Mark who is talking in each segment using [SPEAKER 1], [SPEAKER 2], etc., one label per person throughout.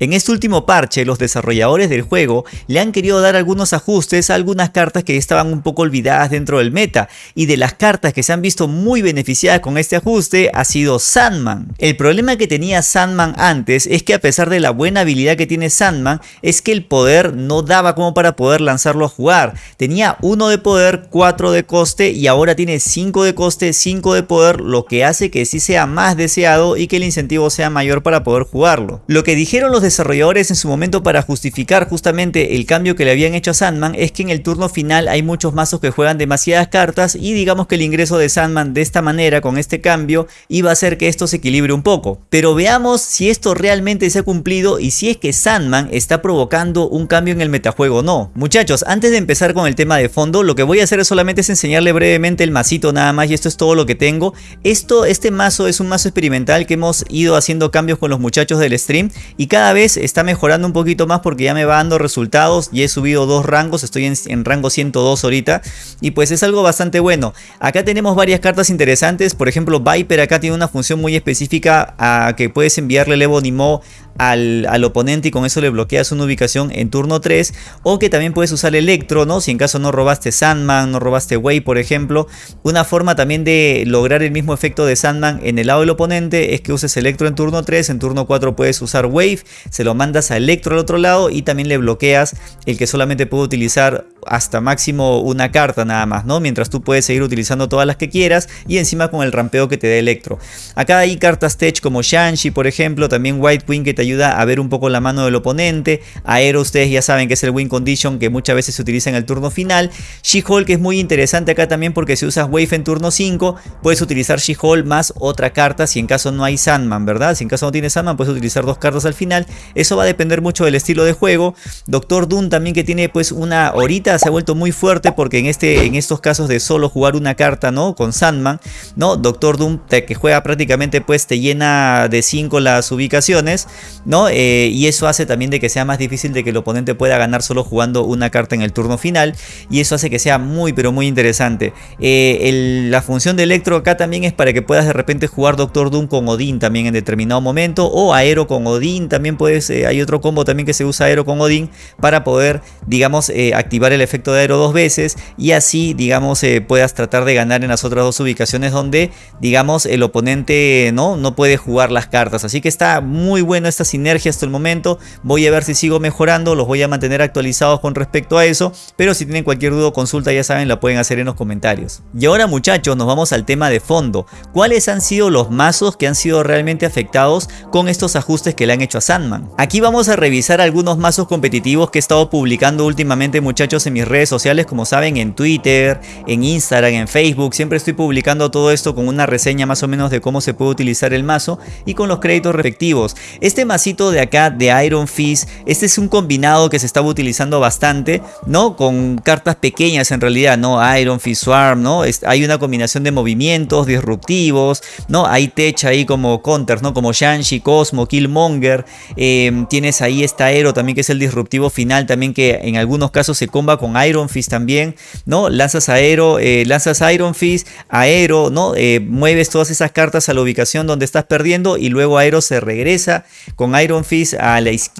[SPEAKER 1] En este último parche, los desarrolladores del juego le han querido dar algunos ajustes a algunas cartas que estaban un poco olvidadas dentro del meta, y de las cartas que se han visto muy beneficiadas con este ajuste ha sido Sandman. El problema que tenía Sandman antes es que a pesar de la buena habilidad que tiene Sandman, es que el poder no daba como para poder lanzarlo a jugar. Tenía 1 de poder, 4 de coste y ahora tiene 5 de coste, 5 de poder, lo que hace que sí sea más deseado y que el incentivo sea mayor para poder jugarlo. Lo que dijeron los desarrolladores en su momento para justificar justamente el cambio que le habían hecho a Sandman es que en el turno final hay muchos mazos que juegan demasiadas cartas y digamos que el ingreso de Sandman de esta manera con este cambio iba a hacer que esto se equilibre un poco. Pero veamos si esto realmente se ha cumplido y si es que Sandman está provocando un cambio en el metajuego o no. Muchachos, antes de empezar con el tema de fondo, lo que voy a hacer es solamente es enseñarle brevemente el masito nada más y esto es todo lo que tengo. Esto, este mazo es un mazo experimental que hemos ido haciendo cambios con los muchachos del stream y cada vez está mejorando un poquito más porque ya me va dando resultados y he subido dos rangos, estoy en, rango 102 ahorita y pues es algo bastante bueno. Acá tenemos varias cartas interesantes, por ejemplo Viper acá tiene una función muy específica a que puedes enviarle el Evo Nimo al, al, oponente y con eso le bloqueas una ubicación en turno 3 o que también puedes usar Electro, ¿no? Si en caso no robaste Sandman, no robaste Way por ejemplo, una forma también de lograr el mismo efecto de Sandman en el lado del oponente es que uses Electro en turno 3, en turno 4 puedes usar Wave, se lo mandas a Electro al otro lado y también le bloqueas el que solamente puede utilizar hasta máximo una carta nada más, ¿no? Mientras tú puedes seguir utilizando todas las que quieras y encima con el rampeo que te da Electro. Acá hay cartas tech como Shanshi, por ejemplo, también White Queen que te ayuda a ver un poco la mano del oponente. Aero ustedes ya saben que es el win condition que muchas veces se utiliza en el turno final. She-Hulk es muy interesante acá también porque si usas Wave en turno 5 puedes utilizar She-Hulk más otra carta si en caso no hay Sandman, ¿verdad? Si en caso no tienes Sandman puedes utilizar dos cartas al final. Eso va a depender mucho del estilo de juego. Doctor Doom también que tiene pues una horita se ha vuelto muy fuerte porque en, este, en estos casos de solo jugar una carta, ¿no? Con Sandman, ¿no? Doctor Doom que juega prácticamente pues te llena de 5 las ubicaciones, ¿no? Eh, y eso hace también de que sea más difícil de que el oponente pueda ganar solo jugando una carta en el turno final y eso hace que sea muy pero muy interesante. Eh, la función de Electro acá también es para que puedas de repente jugar Doctor Doom con Odín también en determinado momento o Aero con Odín, también puedes, eh, hay otro combo también que se usa Aero con Odín para poder digamos activar el efecto de Aero dos veces y así digamos puedas tratar de ganar en las otras dos ubicaciones donde digamos el oponente no, no puede jugar las cartas. Así que está muy bueno esta sinergia hasta el momento. Voy a ver si sigo mejorando, los voy a mantener actualizados con respecto a eso. Pero si tienen cualquier duda o consulta ya saben, la pueden hacer en los comentarios. Y ahora muchachos, nos vamos al tema de fondo. ¿Cuáles han sido los mazos que han sido realmente afectados con estos ajustes que le han hecho a Sandman? Aquí vamos a revisar algunos mazos competitivos que he estado publicando últimamente muchachos en mis redes sociales, como saben en Twitter, en Instagram, en Facebook. Siempre estoy publicando todo esto con una reseña más o menos de cómo se puede utilizar el mazo y con los créditos respectivos. Este masito de acá de Iron Fist, este es un combinado que se estaba utilizando bastante, ¿no? Con cartas pequeñas en realidad, ¿no? Iron Fist Swarm, ¿no? hay una combinación de movimientos disruptivos, ¿no? Hay tech ahí como counters, ¿no? Como Shanshi, Cosmo, Killmonger. Em, tienes ahí esta Aero también que es el disruptivo final también que en algunos casos se comba con Iron Fist también, ¿no? Lanzas Aero, eh, lanzas Iron Fist, Aero, ¿no? Eh, mueves todas esas cartas a la ubicación donde estás perdiendo y luego Aero se regresa con Iron Fist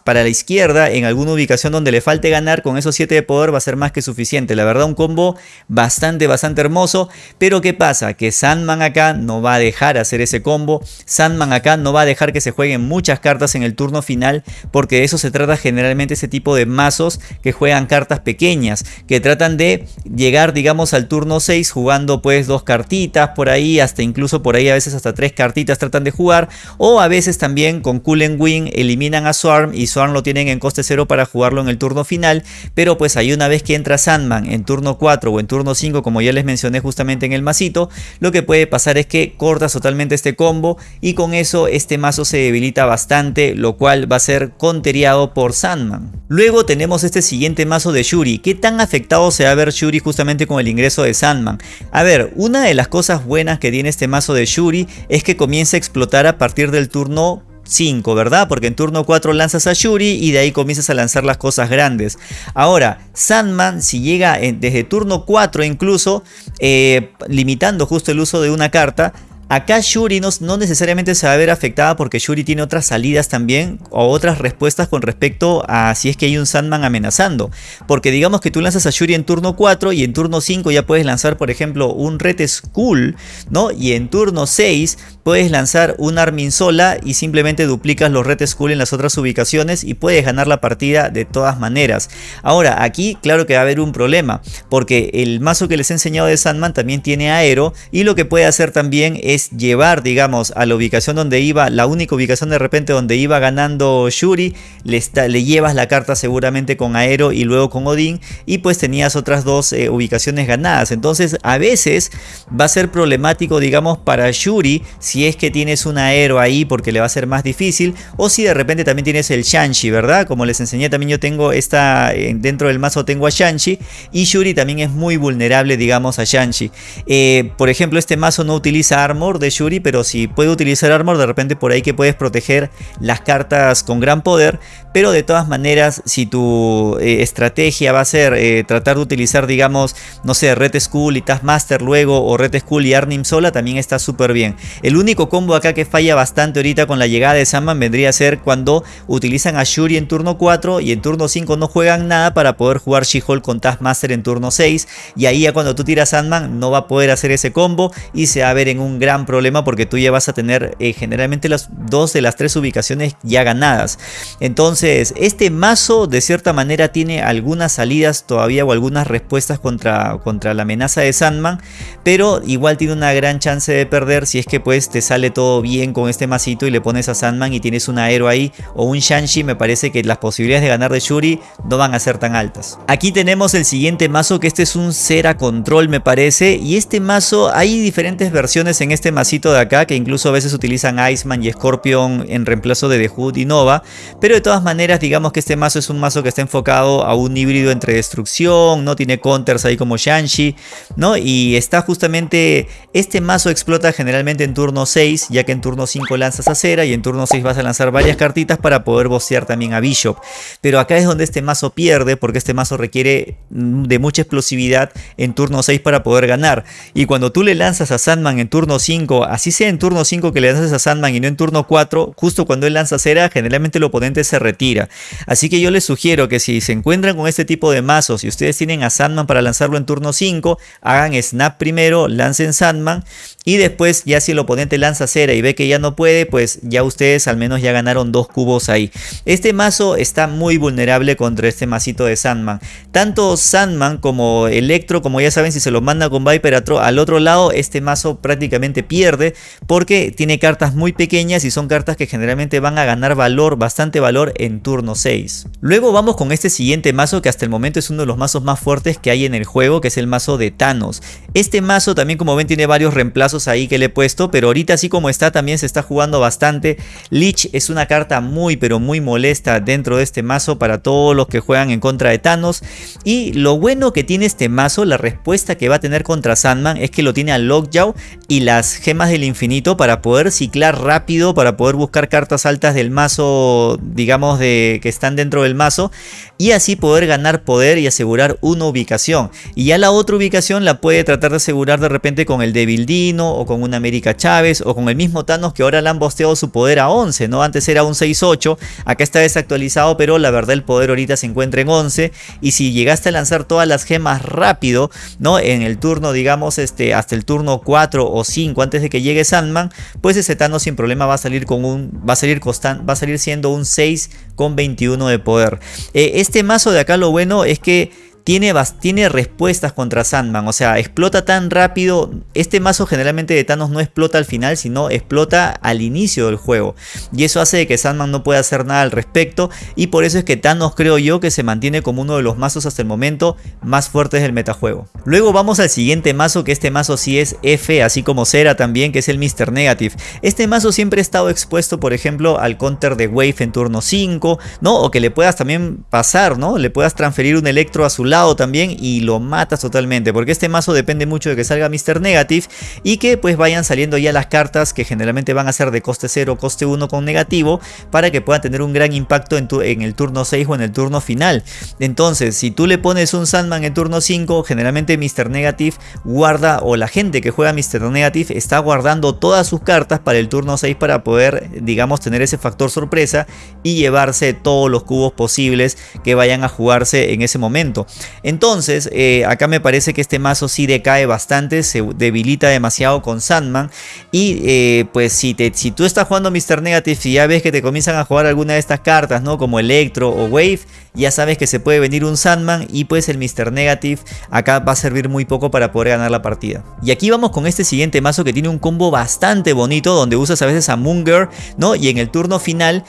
[SPEAKER 1] para la izquierda en alguna ubicación donde le falte ganar con esos 7 de poder va a ser más que suficiente. La verdad un combo bastante bastante hermoso, pero ¿qué pasa? Que Sandman acá no va a dejar hacer ese combo, Sandman acá no va a dejar que se jueguen muchas cartas en el turno final porque de eso se trata generalmente ese tipo de mazos que juegan cartas pequeñas, que tratan de llegar digamos al turno 6 jugando pues dos cartitas por ahí, hasta incluso por ahí a veces hasta tres cartitas tratan de jugar o a veces también con Cool Eliminan a Swarm y Swarm lo tienen en coste 0 para jugarlo en el turno final, pero pues ahí una vez que entra Sandman en turno 4 o en turno 5 como ya les mencioné justamente en el masito, lo que puede pasar es que cortas totalmente este combo y con eso este mazo se debilita bastante, lo cual va a ser conteriado por Sandman. Luego tenemos este siguiente mazo de Shuri, ¿qué tan afectado se va a ver Shuri justamente con el ingreso de Sandman? A ver, una de las cosas buenas que tiene este mazo de Shuri es que comienza a explotar a partir del turno 5, ¿verdad? Porque en turno 4 lanzas a Shuri y de ahí comienzas a lanzar las cosas grandes. Ahora, Sandman, si llega desde turno 4 incluso, eh, limitando justo el uso de una carta, Acá Shuri no, no, necesariamente se va a ver afectada porque Shuri tiene otras salidas también o otras respuestas con respecto a si es que hay un Sandman amenazando. Porque digamos que tú lanzas a Shuri en turno 4 y en turno 5 ya puedes lanzar por ejemplo un Red Skull, ¿no? Y en turno 6 puedes lanzar un Armin sola y simplemente duplicas los Red Skull en las otras ubicaciones y puedes ganar la partida de todas maneras. Ahora, aquí claro que va a haber un problema, porque el mazo que les he enseñado de Sandman también tiene aero y lo que puede hacer también es llevar, digamos, a la ubicación donde iba, la única ubicación de repente donde iba ganando Shuri, le, le llevas la carta seguramente con aero y luego con Odin y pues tenías otras dos eh, ubicaciones ganadas. Entonces a veces va a ser problemático, digamos, para Shuri si si es que tienes un aero ahí porque le va a ser más difícil o si de repente también tienes el Shanshi, ¿verdad? Como les enseñé también yo tengo esta, eh, dentro del mazo tengo a Shanshi y Shuri también es muy vulnerable digamos a Shanshi. Eh, por ejemplo este mazo no utiliza armor de Shuri pero si puede utilizar armor de repente por ahí que puedes proteger las cartas con gran poder pero de todas maneras si tu eh, estrategia va a ser tratar de utilizar digamos no sé Red Skull y Taskmaster luego o Red Skull y Arnim sola también está súper bien. El único combo acá que falla bastante ahorita con la llegada de Sandman vendría a ser cuando utilizan a Shuri en turno 4 y en turno 5 no juegan nada para poder jugar She-Hulk con Taskmaster en turno 6 y ahí ya cuando tú tiras Sandman no va a poder hacer ese combo y se va a ver en un gran problema porque tú ya vas a tener eh, generalmente las dos de las tres ubicaciones ya ganadas. Entonces este mazo de cierta manera tiene algunas salidas todavía o algunas respuestas contra, contra la amenaza de Sandman pero igual tiene una gran chance de perder si es que pues te sale todo bien con este masito y le pones a Sandman y tienes un aero ahí o un Shanshi, me parece que las posibilidades de ganar de Shuri no van a ser tan altas. Aquí tenemos el siguiente mazo que este es un Cera Control me parece y este mazo hay diferentes versiones en este masito de acá que incluso a veces utilizan Iceman y Scorpion en reemplazo de The Hood y Nova, pero de todas maneras digamos que este mazo es un mazo que está enfocado a un híbrido entre destrucción, no tiene counters ahí como Shanshi, ¿no? Y está justamente, este mazo explota generalmente en turno 6, ya que en turno 5 lanzas a Cera y en turno 6 vas a lanzar varias cartitas para poder bocear también a Bishop. Pero acá es donde este mazo pierde, porque este mazo requiere mm, de mucha explosividad en turno 6 para poder ganar. Y cuando tú le lanzas a Sandman en turno 5, así sea en turno 5 que le lanzas a Sandman y no en turno 4, justo cuando él lanza Cera, generalmente el oponente se retira. Así que yo les sugiero que si se encuentran con este tipo de mazos y ustedes tienen a Sandman para lanzarlo en turno 5, hagan snap primero, lancen Sandman y después ya si el oponente lanza cera y ve que ya no puede, pues ya ustedes al menos ya ganaron dos cubos ahí. Este mazo está muy vulnerable contra este masito de Sandman. Tanto Sandman como Electro, como ya saben, si se lo manda con Viper al otro lado, este mazo prácticamente pierde porque tiene cartas muy pequeñas y son cartas que generalmente van a ganar valor, bastante valor en turno 6. Luego vamos con este siguiente mazo que hasta el momento es uno de los mazos más fuertes que hay en el juego, que es el mazo de Thanos. Este mazo también como ven tiene varios reemplazos ahí que le he puesto, pero ahorita así como está también se está jugando bastante. Lich es una carta muy pero muy molesta dentro de este mazo para todos los que juegan en contra de Thanos. Y lo bueno que tiene este mazo, la respuesta que va a tener contra Sandman es que lo tiene a Lockjaw y las gemas del infinito para poder ciclar rápido, para poder buscar cartas altas del mazo, digamos, de que están dentro del mazo y así poder ganar poder y asegurar una ubicación. Y ya la otra ubicación la puede tratar de asegurar de repente con el Devil Dino o con una América Chávez o con el mismo Thanos que ahora le han bosteado su poder a 11, ¿no? Antes era un 6-8, acá está desactualizado, pero la verdad el poder ahorita se encuentra en 11 y si llegaste a lanzar todas las gemas rápido, ¿no? En el turno, digamos, este, hasta el turno 4 o 5 antes de que llegue Sandman, pues ese Thanos sin problema va a salir con un, va a salir costan, va a salir siendo un 6 con 21 de poder. Eh, este mazo de acá lo bueno es que tiene, tiene respuestas contra Sandman, o sea, explota tan rápido. Este mazo generalmente de Thanos no explota al final, sino explota al inicio del juego. Y eso hace que Sandman no pueda hacer nada al respecto. Y por eso es que Thanos creo yo que se mantiene como uno de los mazos hasta el momento más fuertes del metajuego. Luego vamos al siguiente mazo, que este mazo sí es F, así como Cera también, que es el Mr. Negative. Este mazo siempre ha estado expuesto, por ejemplo, al counter de Wave en turno 5, ¿no? O que le puedas también pasar, ¿no? Le puedas transferir un electro a su lado también y lo matas totalmente. Porque este mazo depende mucho de que salga Mr. Negative y que pues vayan saliendo ya las cartas que generalmente van a ser de coste 0 coste 1 con negativo para que puedan tener un gran impacto en, tu, en el turno 6 o en el turno final. Entonces, si tú le pones un Sandman en turno 5, generalmente Mr. Negative guarda o la gente que juega Mr. Negative está guardando todas sus cartas para el turno 6 para poder, digamos, tener ese factor sorpresa y llevarse todos los cubos posibles que vayan a jugarse en ese momento. Entonces, eh, acá me parece que este mazo sí decae bastante, se debilita demasiado con Sandman y eh, pues si, te, tú estás jugando Mr. Negative y ya ves que te comienzan a jugar alguna de estas cartas, ¿no? Como Electro o Wave, ya sabes que se puede venir un Sandman y pues el Mr. Negative acá va a servir muy poco para poder ganar la partida. Y aquí vamos con este siguiente mazo que tiene un combo bastante bonito donde usas a veces a Munger, ¿no? Y en el turno final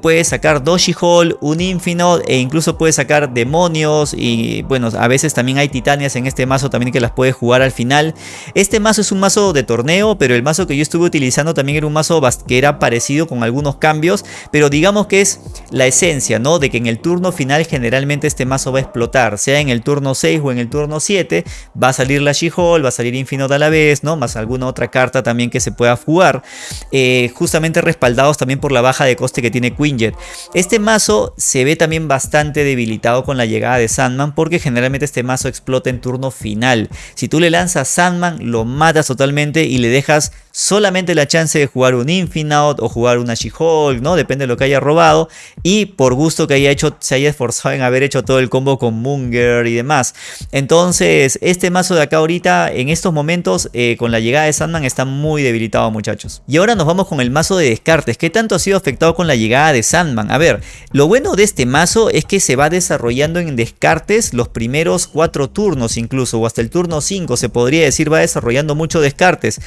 [SPEAKER 1] puedes sacar Doshi Hall, un Infinite e incluso puedes sacar demonios y bueno, a veces también hay titanias en este mazo también que las puedes jugar al final. Este mazo es un mazo de torneo, pero el mazo que yo estuve utilizando también era un mazo que era parecido con algunos cambios, pero digamos que es la esencia, ¿no? De que en el turno final generalmente este mazo va a explotar, sea en el turno 6 o en el turno 7, va a salir la She-Hole, va a salir Infinite a la vez, ¿no? Más alguna otra carta también que se pueda jugar, eh, justamente respaldados también por la baja de coste que tiene Quinjet. Este mazo se ve también bastante debilitado con la llegada de Sandman porque generalmente este mazo explota en turno final. Si tú le lanzas Sandman, lo matas totalmente y le dejas solamente la chance de jugar un Infinite o jugar una She-Hulk, ¿no? Depende de lo que haya robado y por gusto que haya hecho, se haya esforzado en haber hecho todo el combo con Munger y demás. Entonces, este mazo de acá ahorita, en estos momentos, eh, con la llegada de Sandman, está muy debilitado, muchachos. Y ahora nos vamos con el mazo de descartes. ¿Qué tanto ha sido afectado con la llegada de Sandman? A ver, lo bueno de este mazo es que se va desarrollando en descartes los primeros cuatro turnos incluso, o hasta el turno 5 se podría decir, va desarrollando mucho descartes.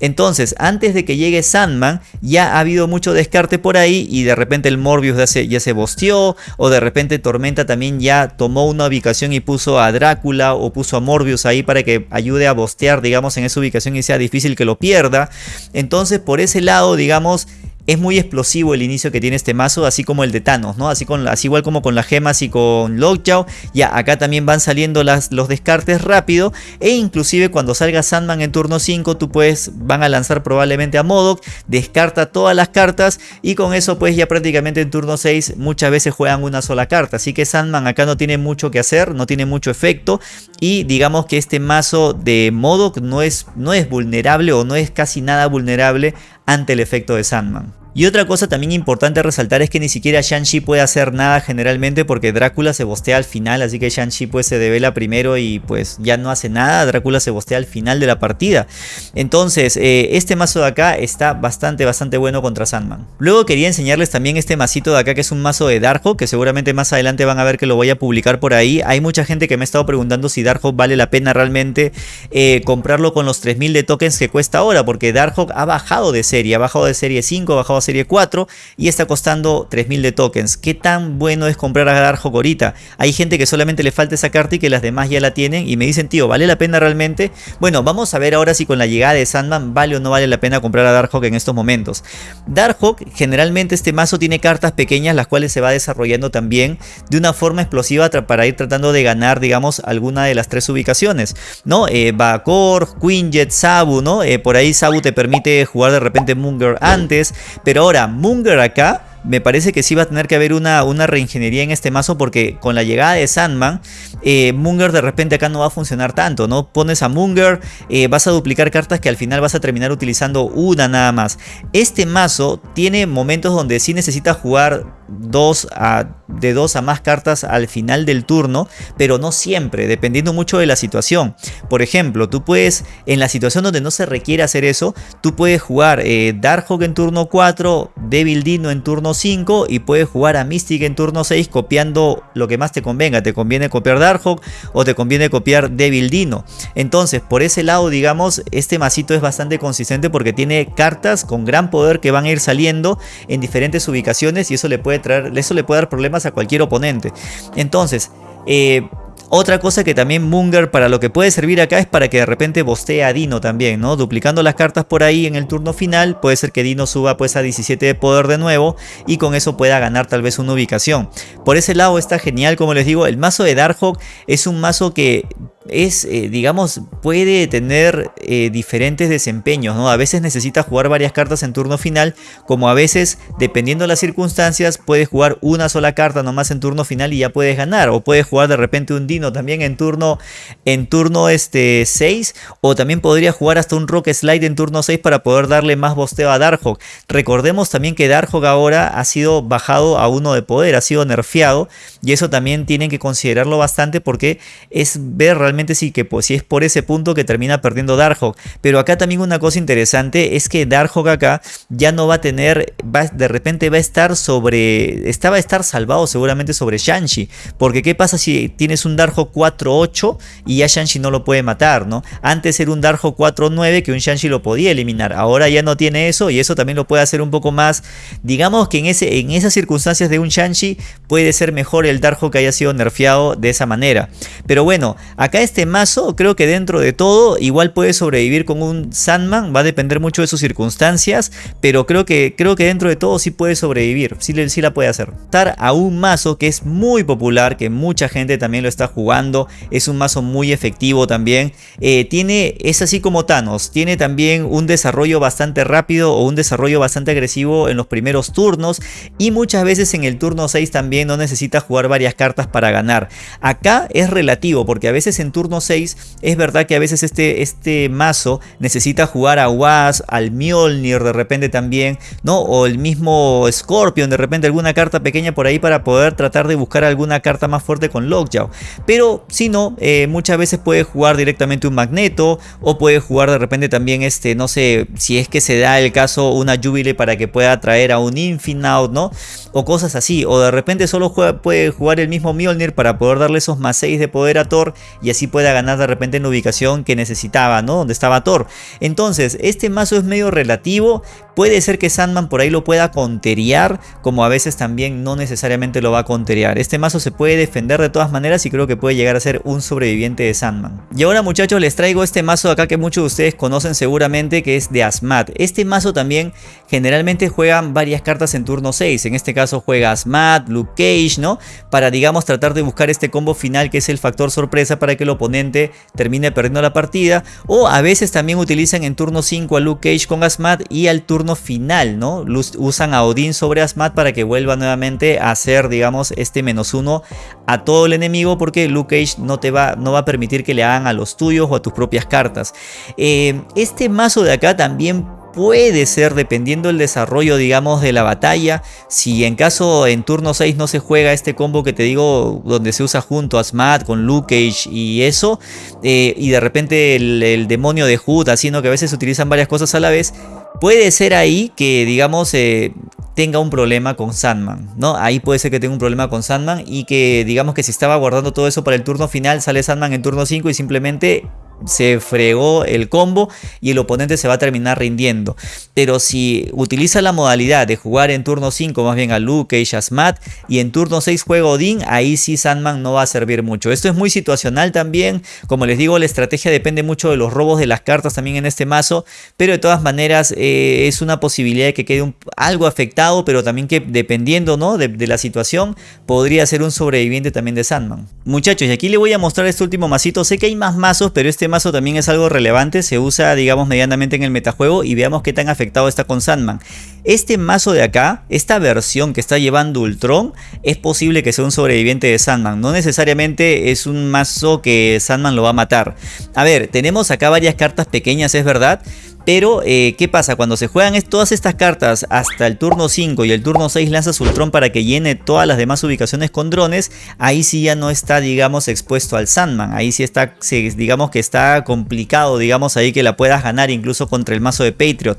[SPEAKER 1] Entonces, entonces, antes de que llegue Sandman, ya ha habido mucho descarte por ahí y de repente el Morbius ya se, ya se bosteó o de repente Tormenta también ya tomó una ubicación y puso a Drácula o puso a Morbius ahí para que ayude a bostear, digamos, en esa ubicación y sea difícil que lo pierda. Entonces, por ese lado, digamos, es muy explosivo el inicio que tiene este mazo, así como el de Thanos, ¿no? Así, con, igual como con las gemas y con Lockjaw. Ya acá también van saliendo los descartes rápido. E inclusive cuando salga Sandman en turno 5, tú puedes, van a lanzar probablemente a Modok. Descarta todas las cartas. Y con eso pues ya prácticamente en turno 6 muchas veces juegan una sola carta. Así que Sandman acá no tiene mucho que hacer, no tiene mucho efecto. Y digamos que este mazo de Modok no es, no es vulnerable o no es casi nada vulnerable ante el efecto de Sandman. Y otra cosa también importante resaltar es que ni siquiera Shang-Chi puede hacer nada generalmente porque Drácula se bostea al final, así que Shang-Chi pues se devela primero y pues ya no hace nada, Drácula se bostea al final de la partida. Entonces, eh, este mazo de acá está bastante, bastante bueno contra Sandman. Luego quería enseñarles también este masito de acá que es un mazo de Darkhold, que seguramente más adelante van a ver que lo voy a publicar por ahí. Hay mucha gente que me ha estado preguntando si Darkhold vale la pena realmente eh, comprarlo con los 3000 de tokens que cuesta ahora, porque Darkhold ha bajado de serie, ha bajado de serie 5, ha bajado serie 4 y está costando 3000 de tokens. ¿Qué tan bueno es comprar a Darkhawk ahorita? Hay gente que solamente le falta esa carta y que las demás ya la tienen y me dicen, tío, ¿vale la pena realmente? Bueno, vamos a ver ahora si con la llegada de Sandman vale o no vale la pena comprar a Darkhawk en estos momentos. Darkhawk, generalmente este mazo tiene cartas pequeñas las cuales se va desarrollando también de una forma explosiva para ir tratando de ganar, digamos, alguna de las tres ubicaciones, ¿no? Eh, Bakor, Quinjet, Sabu, ¿no? Eh, por ahí Sabu te permite jugar de repente Munger antes, pero pero ahora, Munger acá me parece que sí va a tener que haber una, una reingeniería en este mazo porque con la llegada de Sandman, eh, Munger de repente acá no va a funcionar tanto, ¿no? Pones a Munger, eh, vas a duplicar cartas que al final vas a terminar utilizando una nada más. Este mazo tiene momentos donde sí necesitas jugar dos a, de dos a más cartas al final del turno, pero no siempre, dependiendo mucho de la situación. Por ejemplo, tú puedes, en la situación donde no se requiere hacer eso, tú puedes jugar eh, Darkhawk en turno 4, Devil Dino en turno 5 y puedes jugar a Mystic en turno 6 copiando lo que más te convenga. Te conviene copiar Darkhawk o te conviene copiar Devil Dino. Entonces, por ese lado, digamos, este masito es bastante consistente porque tiene cartas con gran poder que van a ir saliendo en diferentes ubicaciones y eso le puede traer, eso le puede dar problemas a cualquier oponente. Entonces, eh, Otra cosa que también Munger para lo que puede servir acá es para que de repente bostee a Dino también, ¿no? Duplicando las cartas por ahí en el turno final, puede ser que Dino suba pues a 17 de poder de nuevo y con eso pueda ganar tal vez una ubicación. Por ese lado está genial, como les digo, el mazo de Darkhawk es un mazo que es, eh, digamos, puede tener eh, diferentes desempeños, ¿no? A veces necesita jugar varias cartas en turno final, como a veces, dependiendo de las circunstancias, puedes jugar una sola carta nomás en turno final y ya puedes ganar, o puedes jugar de repente un Dino también en turno, en turno este 6, o también podría jugar hasta un Rock Slide en turno 6 para poder darle más bosteo a Darkhawk. Recordemos también que Darkhawk ahora ha sido bajado a uno de poder, ha sido nerfeado, y eso también tienen que considerarlo bastante porque es ver realmente sí que pues, si es por ese punto que termina perdiendo Darkhawk. Pero acá también una cosa interesante es que Darkhawk acá ya no va a tener, va, de repente va a estar sobre, estaba a estar salvado seguramente sobre Shanshi. Porque qué pasa si tienes un Darkhawk 4-8 y ya Shanshi no lo puede matar, ¿no? Antes era un Darkhawk 4-9 que un Shanshi lo podía eliminar. Ahora ya no tiene eso y eso también lo puede hacer un poco más, digamos que en, ese, en esas circunstancias de un Shanshi puede ser mejor el Darkhawk que haya sido nerfeado de esa manera. Pero bueno, acá este mazo creo que dentro de todo igual puede sobrevivir con un Sandman, va a depender mucho de sus circunstancias, pero creo que, creo que dentro de todo sí puede sobrevivir, sí, sí la puede hacer. Estar a un mazo que es muy popular, que mucha gente también lo está jugando, es un mazo muy efectivo también, eh, tiene, es así como Thanos, tiene también un desarrollo bastante rápido o un desarrollo bastante agresivo en los primeros turnos y muchas veces en el turno 6 también no necesita jugar varias cartas para ganar. Acá es relativo porque a veces en turno 6, es verdad que a veces este, este mazo necesita jugar a Was, al Mjolnir de repente también, ¿no? O el mismo Scorpion, de repente alguna carta pequeña por ahí para poder tratar de buscar alguna carta más fuerte con Lockjaw. Pero si no, eh, muchas veces puede jugar directamente un Magneto o puede jugar de repente también este, no sé, si es que se da el caso una Jubilee para que pueda traer a un Infinaut, ¿no? O cosas así, o de repente solo puede jugar el mismo Mjolnir para poder darle esos más 6 de poder a Thor y así pueda ganar de repente en la ubicación que necesitaba, ¿no? Donde estaba Thor. Entonces, este mazo es medio relativo. Puede ser que Sandman por ahí lo pueda conteriar, como a veces también no necesariamente lo va a conteriar. Este mazo se puede defender de todas maneras y creo que puede llegar a ser un sobreviviente de Sandman. Y ahora muchachos les traigo este mazo acá que muchos de ustedes conocen seguramente que es de Asmat. Este mazo también generalmente juegan varias cartas en turno 6. En este caso juega Asmat, Luke Cage, ¿no? Para digamos tratar de buscar este combo final que es el factor sorpresa para que el oponente termine perdiendo la partida. O a veces también utilizan en turno 5 a Luke Cage con Asmat y al turno final, ¿no? Usan a Odin sobre Asmat para que vuelva nuevamente a hacer, digamos, este menos uno a todo el enemigo porque Luke Cage no te va, no va a permitir que le hagan a los tuyos o a tus propias cartas. Eh, este mazo de acá también puede ser dependiendo del desarrollo digamos de la batalla si en caso en turno 6 no se juega este combo que te digo donde se usa junto a Smat con Luke Cage y eso eh, y de repente el, demonio de Hood haciendo que a veces se utilizan varias cosas a la vez puede ser ahí que, digamos, eh, tenga un problema con Sandman, ¿no? Ahí puede ser que tenga un problema con Sandman y que, digamos, que si estaba guardando todo eso para el turno final, sale Sandman en turno 5 y simplemente se fregó el combo y el oponente se va a terminar rindiendo. Pero si utiliza la modalidad de jugar en turno 5 más bien a Luke, y Asmat y en turno 6 juega Odin, ahí sí Sandman no va a servir mucho. Esto es muy situacional también, como les digo la estrategia depende mucho de los robos de las cartas también en este mazo, pero de todas maneras eh, es una posibilidad de que quede algo afectado, pero también que dependiendo ¿no? de, de la situación podría ser un sobreviviente también de Sandman. Muchachos, y aquí les voy a mostrar este último masito, sé que hay más mazos, pero este mazo también es algo relevante, se usa digamos medianamente en el metajuego y veamos qué tan afectado está con Sandman. Este mazo de acá, esta versión que está llevando Ultron, es posible que sea un sobreviviente de Sandman. No necesariamente es un mazo que Sandman lo va a matar. A ver, tenemos acá varias cartas pequeñas, es verdad. Pero, eh, ¿qué pasa? Cuando se juegan todas estas cartas hasta el turno 5 y el turno 6 lanzas Ultron para que llene todas las demás ubicaciones con drones, ahí sí ya no está, digamos, expuesto al Sandman. Ahí sí está, digamos que está complicado, digamos, ahí que la puedas ganar incluso contra el mazo de Patriot.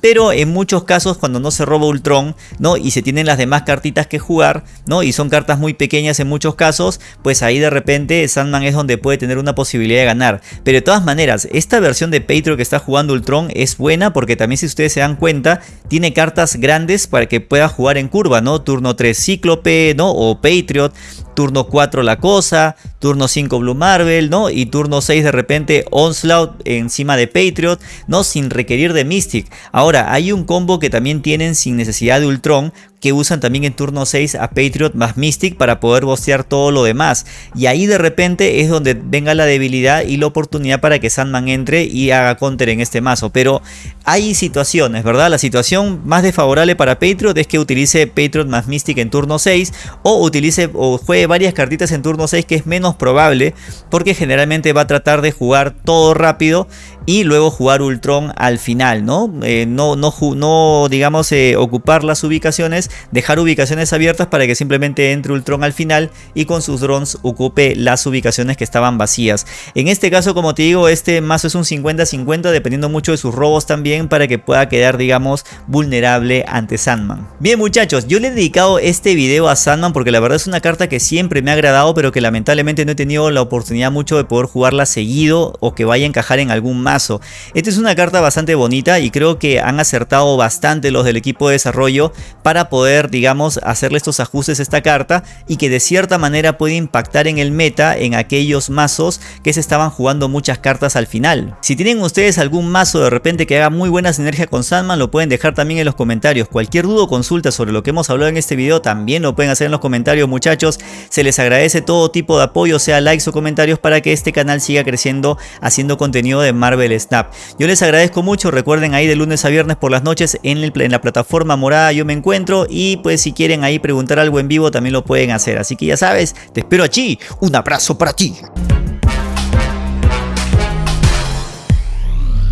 [SPEAKER 1] Pero en muchos casos, cuando no se roba Ultron, ¿no? Y se tienen las demás cartitas que jugar, ¿no? Y son cartas muy pequeñas en muchos casos, pues ahí de repente Sandman es donde puede tener una posibilidad de ganar. Pero de todas maneras, esta versión de Patriot que está jugando Ultron es buena porque también si ustedes se dan cuenta tiene cartas grandes para que pueda jugar en curva, ¿no? Turno 3 Cíclope, ¿no? O Patriot turno 4 la cosa, turno 5 Blue Marvel, ¿no? Y turno 6 de repente Onslaught encima de Patriot, ¿no? Sin requerir de Mystic. Ahora, hay un combo que también tienen sin necesidad de Ultron, que usan también en turno 6 a Patriot más Mystic para poder bostear todo lo demás. Y ahí de repente es donde venga la debilidad y la oportunidad para que Sandman entre y haga counter en este mazo. Pero hay situaciones, ¿verdad? La situación más desfavorable para Patriot es que utilice Patriot más Mystic en turno 6 o utilice o juegue varias cartitas en turno 6 que es menos probable porque generalmente va a tratar de jugar todo rápido y luego jugar Ultron al final, ¿no? Eh, no, no, digamos, eh, ocupar las ubicaciones dejar ubicaciones abiertas para que simplemente entre Ultron al final y con sus drones ocupe las ubicaciones que estaban vacías. En este caso, como te digo, este mazo es un 50-50 dependiendo mucho de sus robos también para que pueda quedar, digamos, vulnerable ante Sandman. Bien muchachos, yo le he dedicado este video a Sandman porque la verdad es una carta que siempre me ha agradado pero que lamentablemente no he tenido la oportunidad mucho de poder jugarla seguido o que vaya a encajar en algún mazo. Esta es una carta bastante bonita y creo que han acertado bastante los del equipo de desarrollo para poder digamos, hacerle estos ajustes a esta carta y que de cierta manera puede impactar en el meta en aquellos mazos que se estaban jugando muchas cartas al final. Si tienen ustedes algún mazo de repente que haga muy buena sinergia con Sandman, lo pueden dejar también en los comentarios. Cualquier duda o consulta sobre lo que hemos hablado en este video también lo pueden hacer en los comentarios muchachos. Se les agradece todo tipo de apoyo, sea likes o comentarios para que este canal siga creciendo haciendo contenido de Marvel Snap. Yo les agradezco mucho, recuerden ahí de lunes a viernes por las noches en, en la plataforma morada yo me encuentro y pues si quieren ahí preguntar algo en vivo también lo pueden hacer. Así que ya sabes, te espero allí. Un abrazo para ti.